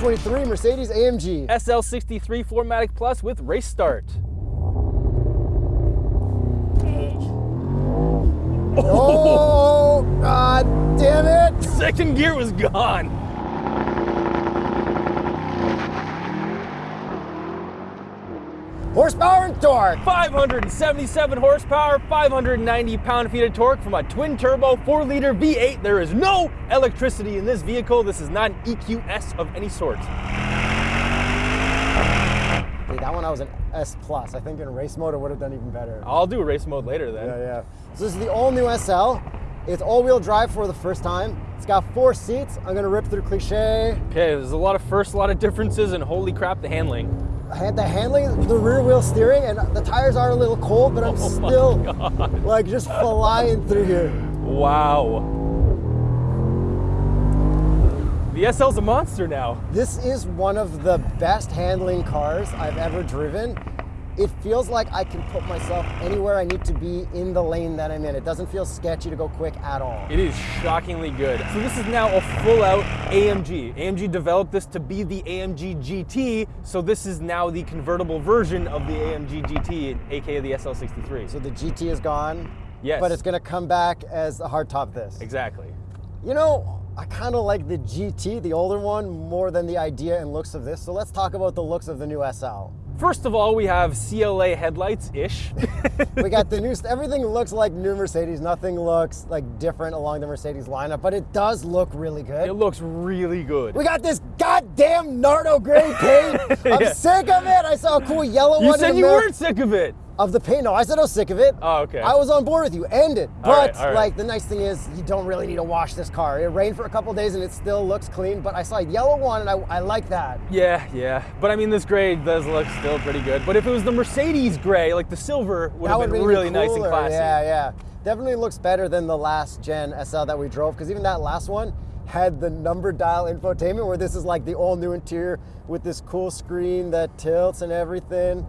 2023 Mercedes-AMG. SL63 4MATIC Plus with race start. Oh, oh God damn it! Second gear was gone. Horsepower and torque. 577 horsepower, 590 pound-feet of torque from a twin-turbo 4-liter V8. There is no electricity in this vehicle. This is not an EQS of any sort. Dude, that one I was an S plus. I think in race mode it would have done even better. I'll do race mode later then. Yeah, yeah. So this is the all new SL. It's all-wheel drive for the first time. It's got four seats. I'm gonna rip through cliche. Okay, there's a lot of first, a lot of differences, and holy crap, the handling. I had the handling, the rear wheel steering, and the tires are a little cold, but I'm Oh still like just flying through here. Wow. The SL's a monster now. This is one of the best handling cars I've ever driven. It feels like I can put myself anywhere I need to be in the lane that I'm in. It doesn't feel sketchy to go quick at all. It is shockingly good. So this is now a full out AMG. AMG developed this to be the AMG GT, so this is now the convertible version of the AMG GT, aka the SL63. So the GT is gone. Yes. But it's gonna come back as a hardtop this. Exactly. You know, I kind of like the GT, the older one, more than the idea and looks of this. So let's talk about the looks of the new SL. First of all, we have CLA headlights-ish. We got the new, everything looks like new Mercedes. Nothing looks like different along the Mercedes lineup, but it does look really good. it looks really good. We got this goddamn Nardo gray paint. I'm Yeah. sick of it. I saw a cool yellow You one. said you the middle weren't sick of it. Of the paint. No, I said I was sick of it. Oh, okay. I was on board with you. End it. But All right, all right. like the nice thing is, you don't really need to wash this car. It rained for a couple days and it still looks clean. But I saw a yellow one and I, I like that. Yeah, yeah. But I mean, this gray does look still pretty good. But if it was the Mercedes gray, like the silver, would that have would been be really nice and classy. Yeah, yeah. Definitely looks better than the last gen SL that we drove because even that last one had the number dial infotainment where this is like the all new interior with this cool screen that tilts and everything.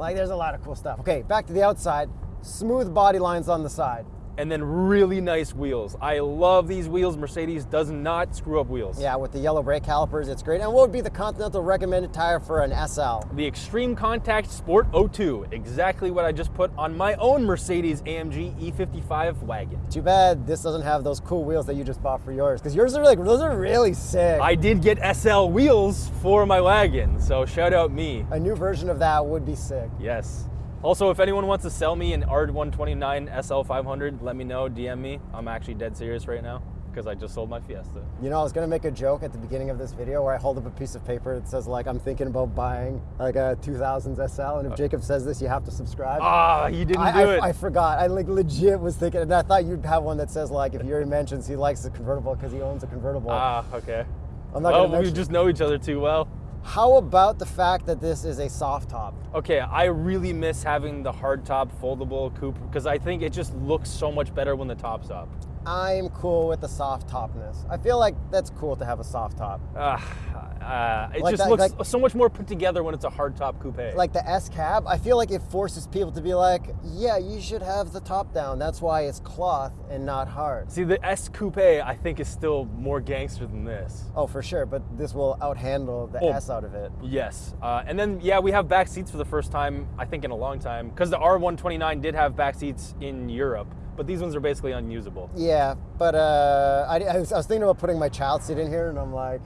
Like there's a lot of cool stuff. Okay, back to the outside. Smooth body lines on the side. And then really nice wheels. I love these wheels. Mercedes does not screw up wheels. Yeah, with the yellow brake calipers, it's great. And what would be the Continental recommended tire for an SL? The Extreme Contact Sport 02, exactly what I just put on my own Mercedes AMG E55 wagon. Too bad this doesn't have those cool wheels that you just bought for yours, because yours are like those are really sick. I did get SL wheels for my wagon, so shout out me. A new version of that would be sick. Yes. Also, if anyone wants to sell me an R129 SL500, let me know, DM me. I'm actually dead serious right now because I just sold my Fiesta. You know, I was gonna make a joke at the beginning of this video where I hold up a piece of paper that says like I'm thinking about buying like a 2000s SL, and if Jacob says this, you have to subscribe. Ah, you didn't I, do I, it. I forgot. I like legit was thinking, and I thought you'd have one that says like if Yuri mentions he likes a convertible because he owns a convertible. ah, okay. I'm not well, we just know each other too well. How about the fact that this is a soft top? Okay, I really miss having the hard top foldable coupe because I think it just looks so much better when the top's up. I'm cool with the soft topness. I feel like that's cool to have a soft top. Ah, uh, it Like just that- looks like- so much more put together when it's a hard top coupe. Like the S cab, I feel like it forces people to be like, yeah, you should have the top down. That's why it's cloth and not hard. See, the S coupe I think is still more gangster than this. Oh, for sure, but this will outhandle the Oh. S out of it. Yes, uh, and then yeah, we have back seats for the first time I think in a long time because the R129 did have back seats in Europe, but these ones are basically unusable. Yeah, but uh, I, I, was, I was thinking about putting my child seat in here, and I'm like,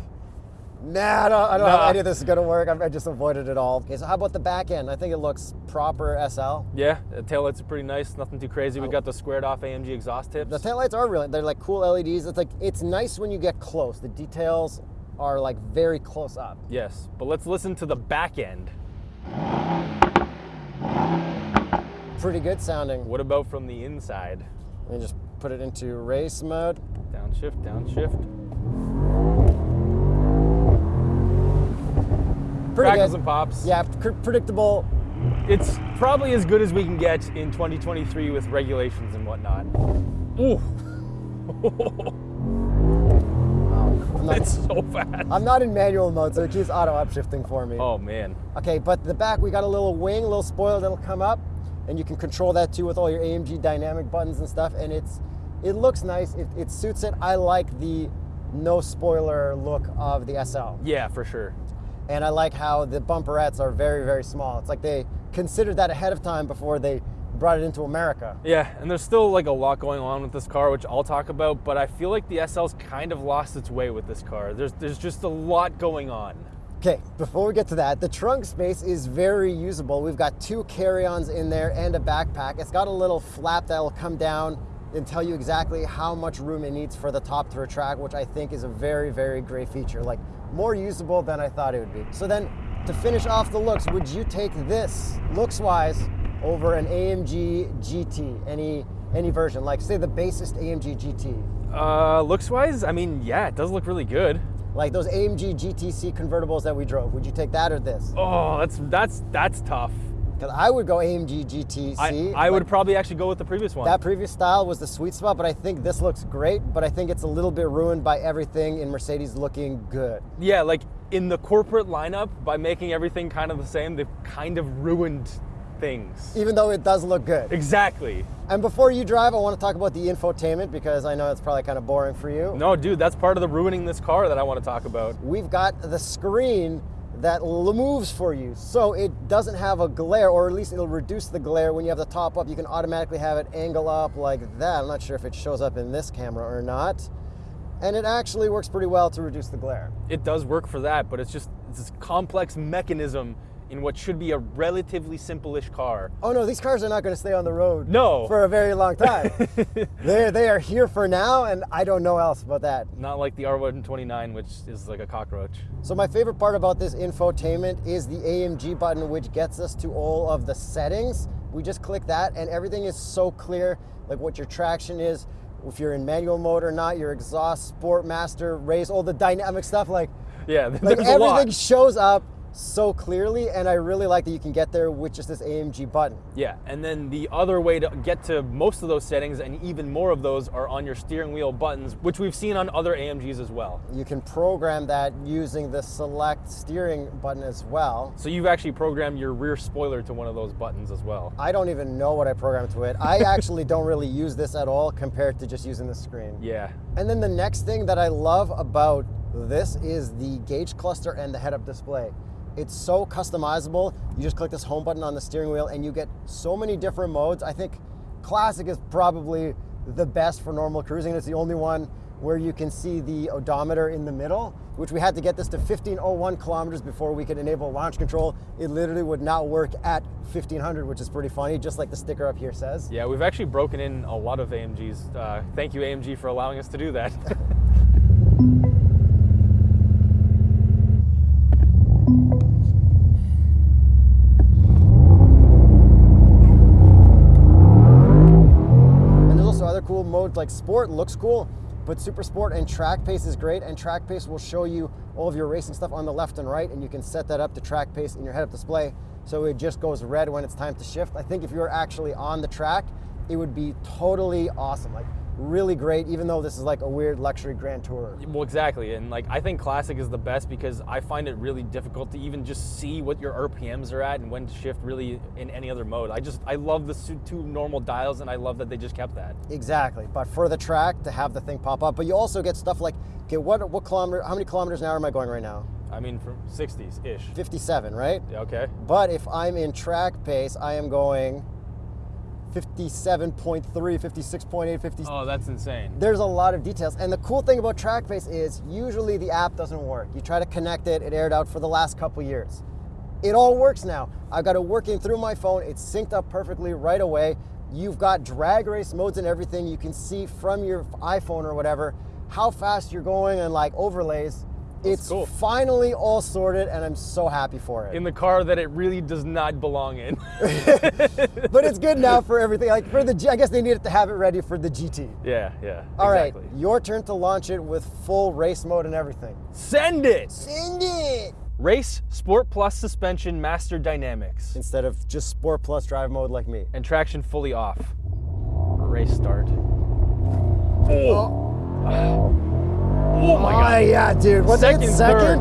nah, I don't, I don't know Nah. how any of this is gonna work. I, I just avoided it all. Okay, so how about the back end? I think it looks proper SL. Yeah, the taillights are pretty nice, nothing too crazy. We got the squared off AMG exhaust tips. The taillights are really, they're like cool LEDs. It's like, it's nice when you get close. The details are like very close up. yes, but let's listen to the back end. Pretty good sounding. What about from the inside? Let me just put it into race mode. Downshift, downshift. Pretty Crackles good. and pops. Yeah, pr- predictable It's probably as good as we can get in 2023 with regulations and whatnot. Ooh, I'm not, it's so fast. I'm not in manual mode, so it keeps auto upshifting for me. Oh man. Okay, but the back we got a little wing, a little spoiler that'll come up, and you can control that too with all your AMG dynamic buttons and stuff. And it's it looks nice. It, it suits it. I like the no spoiler look of the SL, Yeah, for sure. and I like how the bumperettes are very very small. It's like they considered that ahead of time before they brought it into America. Yeah, and there's still like a lot going on with this car, which I'll talk about. But I feel like the SL's kind of lost its way with this car. There's there's just a lot going on. Okay, before we get to that, the trunk space is very usable. We've got two carry-ons in there and a backpack. It's got a little flap that'll come down and tell you exactly how much room it needs for the top to retract, which I think is a very, very great feature. Like more usable than I thought it would be. So then to finish off the looks, would you take this looks-wise over an AMG GT, any any version, like say the basest AMG GT? Uh, looks wise, I mean, yeah, it does look really good. Like those AMG GTC convertibles that we drove, would you take that or this? Oh, that's that's that's tough. Because I would go AMG GTC. I, I would probably actually go with the previous one. That previous style was the sweet spot, but I think this looks great. But I think it's a little bit ruined by everything in Mercedes looking good. yeah, like in the corporate lineup, by making everything kind of the same, they've kind of ruined things. Even though it does look good. Exactly. And before you drive, I want to talk about the infotainment because I know it's probably kind of boring for you. No, dude, that's part of the ruining this car that I want to talk about. We've got the screen that moves for you. So it doesn't have a glare, or at least it'll reduce the glare. When you have the top up, you can automatically have it angle up like that. I'm not sure if it shows up in this camera or not. And it actually works pretty well to reduce the glare. It does work for that, but it's just it's this complex mechanism in what should be a relatively simple-ish car. Oh no, these cars are not going to stay on the road No. for a very long time. they they are here for now, and I don't know else about that. Not like the R129, which is like a cockroach. So my favorite part about this infotainment is the AMG button, which gets us to all of the settings. We just click that, and everything is so clear, like what your traction is, if you're in manual mode or not, your exhaust, sport, master, race, all the dynamic stuff. Like, Yeah, like everything shows up so clearly, and I really like that you can get there with just this AMG button. Yeah, and then the other way to get to most of those settings and even more of those are on your steering wheel buttons, which we've seen on other AMGs as well. You can program that using the select steering button as well. So you've actually programmed your rear spoiler to one of those buttons as well. I don't even know what I programmed to it. I actually don't really use this at all compared to just using the screen. Yeah. And then the next thing that I love about this is the gauge cluster and the head-up display. It's so customizable. You just click this home button on the steering wheel and you get so many different modes. I think classic is probably the best for normal cruising. It's the only one where you can see the odometer in the middle, which we had to get this to 1501 kilometers before we could enable launch control. It literally would not work at 1500, which is pretty funny, just like the sticker up here says. Yeah, we've actually broken in a lot of AMGs. Uh, thank you, AMG, for allowing us to do that. like sport looks cool, but super sport and track pace is great. And track pace will show you all of your racing stuff on the left and right, and you can set that up to track pace in your head-up display. So it just goes red when it's time to shift. I think if you were actually on the track, it would be totally awesome. Like really great, even though this is like a weird luxury grand tour. well, exactly. And like, I think Classic is the best because I find it really difficult to even just see what your RPMs are at and when to shift really in any other mode. I just, I love the two normal dials and I love that they just kept that. Exactly. But for the track to have the thing pop up, but you also get stuff like, okay, what what kilometer how many kilometers an hour am I going right now? I mean, from 60s ish. 57, right? Yeah, okay. But if I'm in track pace, I am going 57.3, 56.8, 50. Oh, that's insane. There's a lot of details. And the cool thing about track pace is usually the app doesn't work. You try to connect it, it aired out for the last couple years. It all works now. I've got it working through my phone. It's synced up perfectly right away. You've got drag race modes and everything. You can see from your iPhone or whatever how fast you're going and like overlays. It's cool. finally all sorted and I'm so happy for it. In the car that it really does not belong in. but it's good now for everything. Like for the, G- I guess they needed to have it ready for the GT. yeah, yeah. All right, exactly. your turn to launch it with full race mode and everything. Send it! Send it. Race, Sport Plus suspension, Master Dynamics, Instead of just Sport Plus drive mode like me. and traction fully off. Race start. Oh, oh. Oh my Oh, god. yeah, dude. What's Second? Second?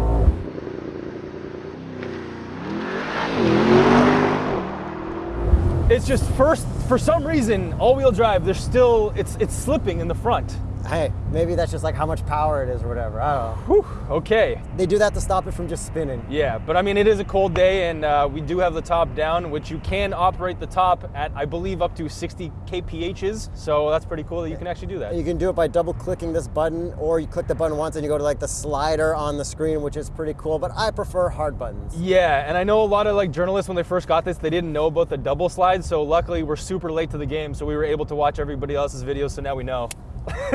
It's just first, for some reason, all-wheel drive. There's still, it's it's slipping in the front. Hey, maybe that's just like how much power it is or whatever. I don't know. Whew, okay. They do that to stop it from just spinning. Yeah, but I mean, it is a cold day, and uh, we do have the top down, which you can operate the top at, I believe, up to 60 kphs. So that's pretty cool that you can actually do that. You can do it by double clicking this button, or you click the button once and you go to like the slider on the screen, which is pretty cool. But I prefer hard buttons. Yeah, and I know a lot of like journalists when they first got this, they didn't know about the double slide. So luckily, we're super late to the game, so we were able to watch everybody else's videos. So now we know.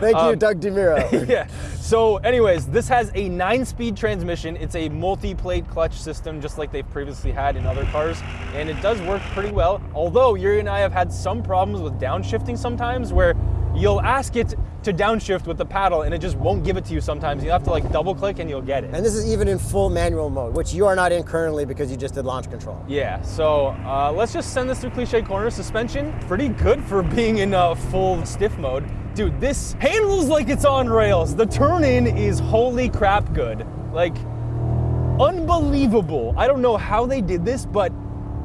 Thank you, um, Doug DeMuro. yeah. So, anyways, this has a nine-speed transmission. It's a multi-plate clutch system, just like they've previously had in other cars, and it does work pretty well. Although Yuri and I have had some problems with downshifting sometimes, where you'll ask it to downshift with the paddle, and it just won't give it to you. Sometimes you have to like double-click, and you'll get it. and this is even in full manual mode, which you are not in currently because you just did launch control. Yeah, so uh, let's just send this through cliche corner. Suspension, pretty good for being in uh, full stiff mode. Dude, this handles like it's on rails. The turn in is holy crap good. Like, unbelievable. I don't know how they did this, but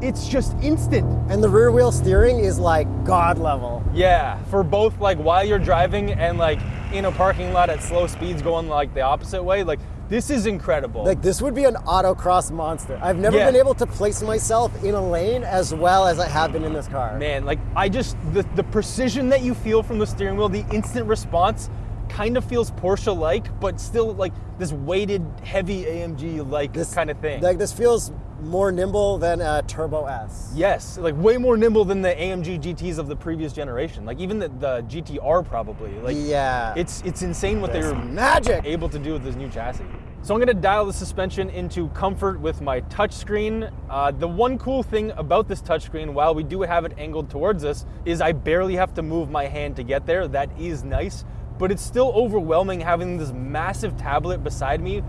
it's just instant. And the rear wheel steering is like god level. Yeah, for both like while you're driving and like in a parking lot at slow speeds going like the opposite way. Like, this is incredible. Like this would be an autocross monster. I've never Yeah. been able to place myself in a lane as well as I have been in this car. Man, like I just the the precision that you feel from the steering wheel, the instant response kind of feels Porsche like, but still like this weighted heavy AMG like This kind of thing. Like this feels more nimble than a Turbo S. yes, like way more nimble than the AMG GTs of the previous generation. Like even the, the GTR probably. Like yeah. it's it's insane what they were magic. able to do with this new chassis. So I'm gonna dial the suspension into comfort with my touchscreen. Uh, the one cool thing about this touchscreen, while we do have it angled towards us, is I barely have to move my hand to get there. That is nice, but it's still overwhelming having this massive tablet beside me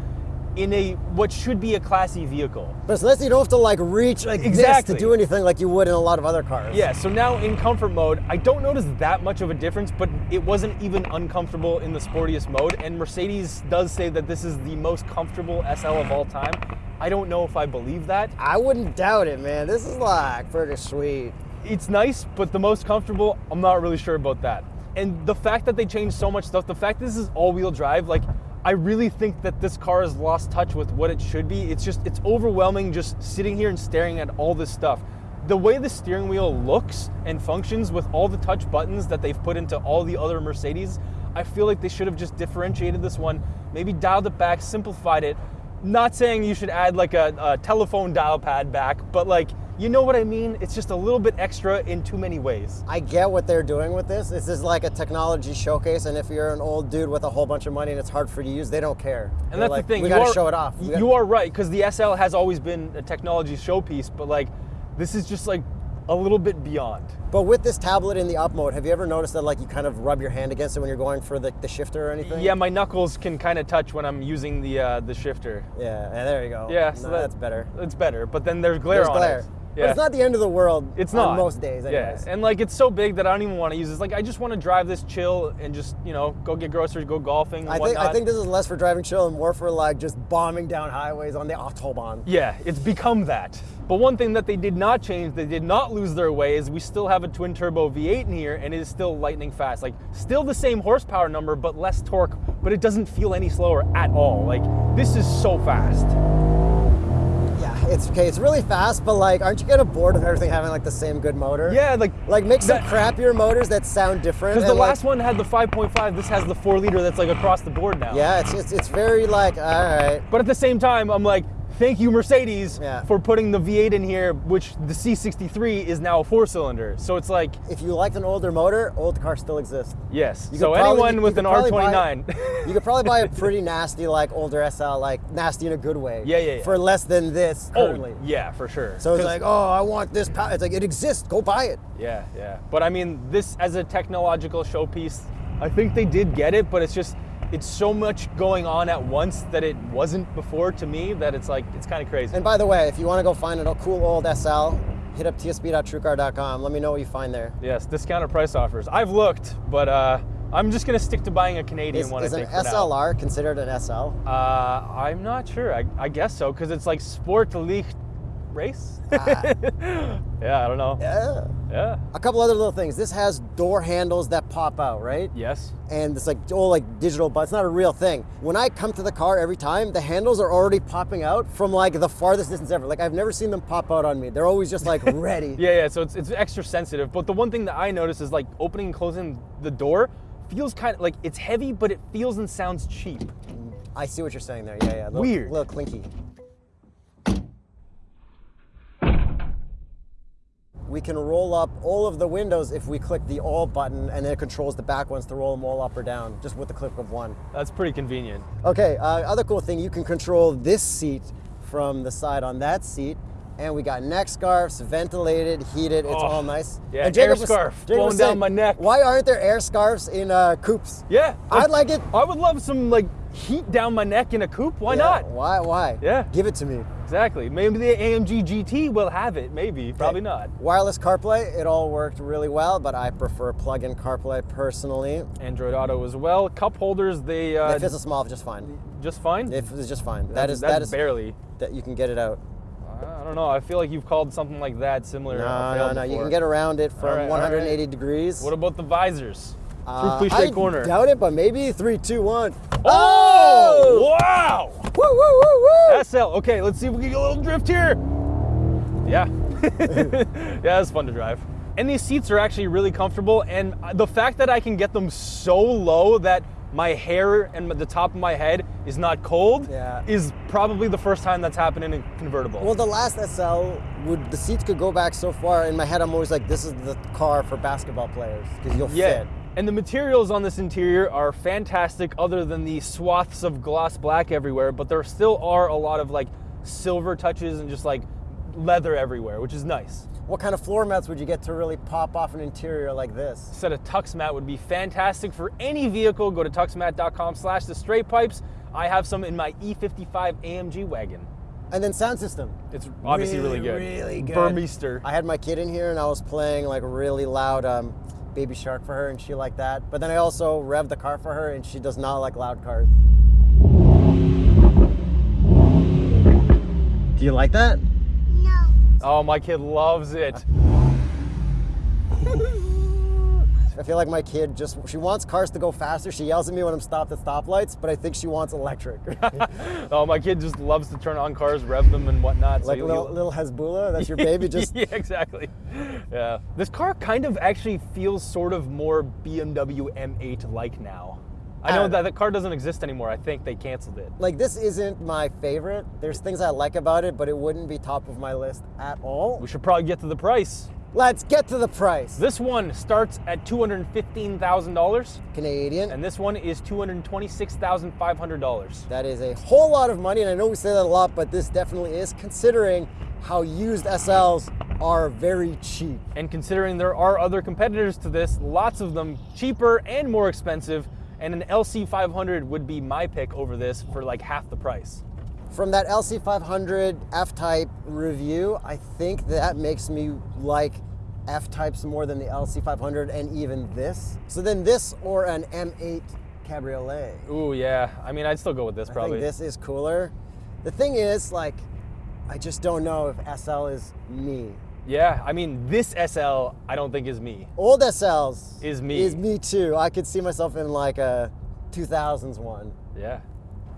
in a what should be a classy vehicle. But it's nice that you don't have to like reach like Exactly. this to do anything like you would in a lot of other cars. Yeah, so now in comfort mode, I don't notice that much of a difference, but it wasn't even uncomfortable in the sportiest mode. And Mercedes does say that this is the most comfortable SL of all time. I don't know if I believe that. I wouldn't doubt it, man. This is like pretty sweet. It's nice, but the most comfortable, I'm not really sure about that. And the fact that they changed so much stuff, the fact this is all-wheel drive, like I really think that this car has lost touch with what it should be. It's just it's overwhelming just sitting here and staring at all this stuff. The way the steering wheel looks and functions with all the touch buttons that they've put into all the other Mercedes, I feel like they should have just differentiated this one, maybe dialed it back, simplified it. Not saying you should add like a, a telephone dial pad back, but like you know what I mean? It's just a little bit extra in too many ways. I get what they're doing with this. This is like a technology showcase, and if you're an old dude with a whole bunch of money and it's hard for you to use, they don't care. And They're that's like, the thing. We you gotta are- show it off. You are right because the SL has always been a technology showpiece, but like this is just like a little bit beyond. But with this tablet in the up mode, have you ever noticed that like you kind of rub your hand against it when you're going for the, the shifter or anything? Yeah, my knuckles can kind of touch when I'm using the uh, the shifter. Yeah, and there you go. Yeah, No, so that- that's better. It's better, but then there's glare There's on glare. it. But it's not the end of the world. It's on not most days, anyways. Yeah, and like it's so big that I don't even want to use this. Like I just want to drive this, chill, and just you know go get groceries, go golfing. I think I think this is less for driving chill and more for like just bombing down highways on the autobahn. Yeah, it's become that. But one thing that they did not change, they did not lose their way, is we still have a twin turbo V8 in here and it is still lightning fast. Like, still the same horsepower number, but less torque, but it doesn't feel any slower at all. Like, this is so fast. It's okay. It's really fast, but like, aren't you kind of bored of everything having like the same good motor? Yeah, like, Like make some That- crappier motors that sound different. because the like, last one had the 5.5, this has the 4 liter that's like across the board now. Yeah, it's, it's it's very like all right. But at the same time, I'm like, thank you, Mercedes, Yeah. for putting the V8 in here, which the C63 is now a four cylinder. So it's like, If you liked an older motor, old cars still exist. yes. You so probably- anyone you with an R29. You could probably buy a pretty nasty like older SL, like nasty in a good way. Yeah, yeah, yeah. For less than this oh, currently. oh, yeah, for sure. So it's like, oh, I want this. Pow-. It's like it exists. Go buy it. Yeah, yeah. But I mean, this as a technological showpiece, I think they did get it, but it's just it's so much going on at once that it wasn't before to me that it's like it's kind of crazy. And by the way, if you want to go find a cool old SL, hit up tsp.truecar.com. Let me know what you find there. yes, discounted price offers. I've looked, but uh, I'm just gonna stick to buying a Canadian Is, one. is I an now. SLR considered an SL? Uh, I'm not sure. I, I guess so because it's like Sport Race. Ah. yeah, I don't know. Yeah. Yeah. A couple other little things. This has door handles that pop out, right? Yes. And it's like all like digital, but it's not a real thing. When I come to the car every time, the handles are already popping out from like the farthest distance ever. Like I've never seen them pop out on me. They're always just like ready. Yeah, yeah. So it's it's extra sensitive. But the one thing that I notice is like opening and closing the door feels kind of like it's heavy, but it feels and sounds cheap. Mm, I see what you're saying there. Yeah, yeah. Little, Weird. A little clinky. We can roll up all of the windows if we click the all button and then it controls the back ones to roll them all up or down just with the click of one. That's pretty convenient. Okay, uh, other cool thing, you can control this seat from the side on that seat. And we got neck scarves, ventilated, heated, it's Oh, all nice. yeah, and air was- scarf Jacob blowing was down saying, my neck. Why aren't there air scarves in uh, coupes? Yeah. I'd like it. I would love some like heat down my neck in a coupe. Why Yeah, not? Why? Why? Yeah. Give it to me. Exactly. Maybe the AMG GT will have it. Maybe. Probably not. Wireless CarPlay, it all worked really well, but I prefer plug-in CarPlay personally. Android Auto as well. Cup holders, they uh, if it's a small, just fine. just fine. If it's just fine. That That's that is, barely. that you can get it out. I don't know. I feel like you've called something like that similar. No, uh, no, no. You can get around it from right, all 180 right. degrees. What about the visors? Uh, Through cliche I corner. doubt it, but maybe three, two, one. Oh! Wow! Woo, woo, woo, woo! SL. Okay, let's see if we can get a little drift here. Yeah. yeah, that's fun to drive. And these seats are actually really comfortable. And the fact that I can get them so low that my hair and the top of my head is not cold Yeah. is probably the first time that's happened in a convertible. Well, the last SL would the seats could go back so far. In my head, I'm always like, this is the car for basketball players because you'll Yeah. fit. And the materials on this interior are fantastic other than the swaths of gloss black everywhere, but there still are a lot of like silver touches and just like leather everywhere, which is nice. What kind of floor mats would you get to really pop off an interior like this? set of TuxMat would be fantastic for any vehicle. Go to tuxmat.com slash the straight pipes. I have some in my E55 AMG wagon. And then sound system. It's obviously really, good. Really good. Burmester. I had my kid in here and I was playing like really loud um, Baby Shark for her and she liked that. But then I also revved the car for her and she does not like loud cars. Do you like that? No. Oh, my kid loves it. I feel like my kid just, she wants cars to go faster. She yells at me when I'm stopped at stoplights, but I think she wants electric. Oh, my kid just loves to turn on cars, rev them, and whatnot. like you'll- little, little Hezbollah, that's your baby just yeah, exactly. Yeah. This car kind of actually feels sort of more BMW M8 like now. I know Uh, that the car doesn't exist anymore. I think they canceled it. like this isn't my favorite. There's things I like about it, but it wouldn't be top of my list at all. We should probably get to the price. Let's get to the price. This one starts at $215,000, Canadian. and this one is $226,500. That is a whole lot of money, and I know we say that a lot, but this definitely is considering how used SLs are very cheap. And considering there are other competitors to this, lots of them cheaper and more expensive, and an LC500 would be my pick over this for like half the price. From that LC500 F-Type review, I think that makes me like F-Types more than the LC500 and even this. So then this or an M8 Cabriolet. Ooh, yeah. I mean, I'd still go with this I probably. think this is cooler. The thing is, like, I just don't know if SL is me. Yeah, I mean, this SL I don't think is me. Old SLs Is me. Is me too. I could see myself in like a 2000s one. Yeah.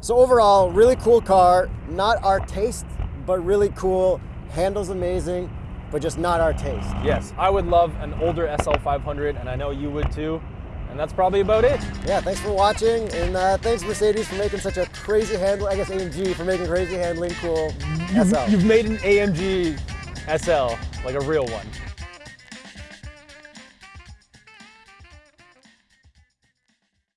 So overall, really cool car. Not our taste, but really cool. Handles amazing, but just not our taste. Yes, I would love an older SL500, and I know you would too. And that's probably about it. Yeah, thanks for watching, and uh, thanks Mercedes for making such a crazy handle. I guess AMG for making crazy handling cool SL. You've made an AMG SL, like a real one.